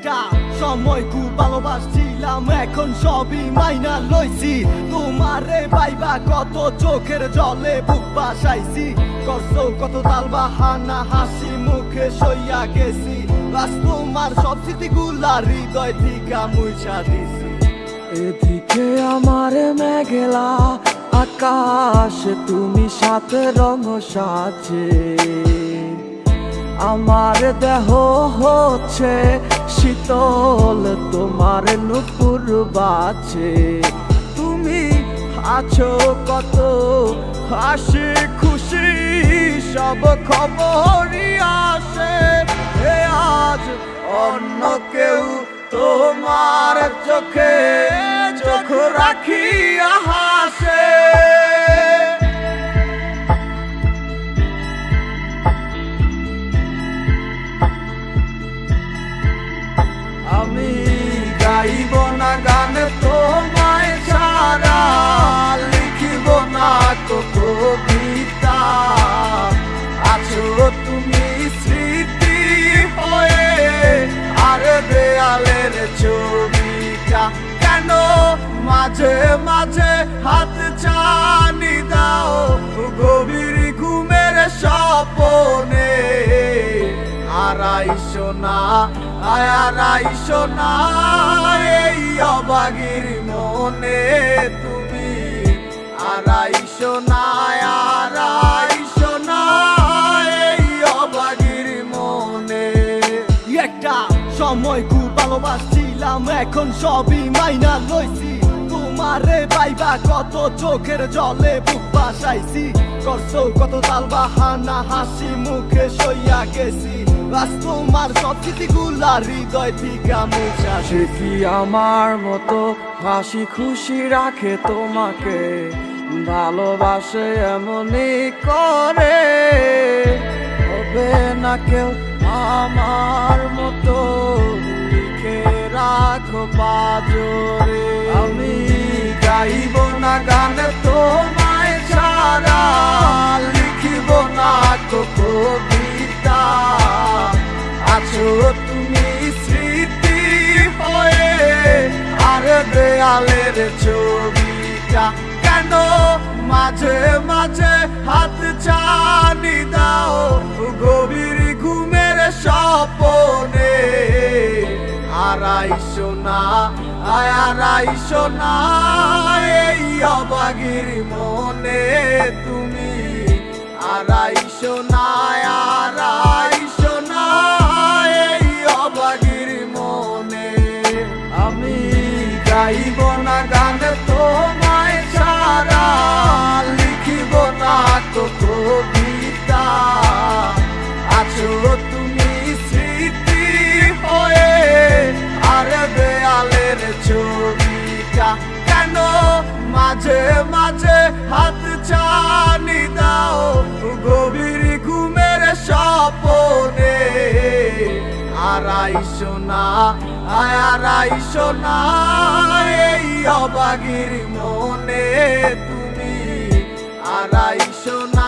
একটা সময় খুব ভালোবাসছিলাম, এখন সবই মাইনা লইছি। তোমারে পাইবা কত চোখের জলে, বুক বাসাইছি। করছ কত তাল বাহানা, হাসি মুখে সইয়া গেছি। বাস তোমার সব স্মৃতিগুলা হৃদয় থেকে মুছা দিছি। এদিকে আমার মেঘেলা আকাশ, তুমি সাথে রঙ সাজে। আমার দেহ হচ্ছে শীতল, তোমার নুপুর বাজে তুমি আছো কত হাসি খুশি, সব খবরই আসে। এ আজ অন্য কেউ তোমার চোখে চোখ রাখিয়া হাসে। গাইব না গান তোমায় ছাড়া লিখিব না তো কবিতা। আছো তুমি স্মৃতি হয়ে, আর দেয়ালের ছবিটা কেন মাঝে মাঝে হাত চানি দাও? গভীর ঘুমের স্বপনে আড়াইশো না আড়াইশো না, এই অবাগির মনে তুমি। আড়াইশো না আড়াইশো না, এই অবাগির মনে। একটা সময় খুব ভালোবাসছিলাম, এখন সবই মাইনা লইছি। তোমারে পাইবা কত চোখের জলে বুক বাসাইছি। করছ কত তাল বাহানা, হাসি মুখে সইয়া গেছি। বাস তোমার সব স্মৃতিগুলা হৃদয় থেকে মুছা সে কি আমার মতো হাসি খুশি রাখে তোমাকে? ভালোবাসে এমনই করে। হবে না কেউ আমার মতো? লিখে রাখো পাজরে আমি তোমায় ছাড়া লিখিব না আছো তুমি স্মৃতি হয়ে আর দেয়ালের ছবিটা। কেন মাঝে মাঝে হাত চানি দাও গভীর ঘুমের স্বপনে। আড়াইশো না আড়াইশো না এই অবাগির মনে তুমি আড়াইশো আড়াইশো না আড়াইশো না এই অবাগির মনে তুমি আড়াইশো না।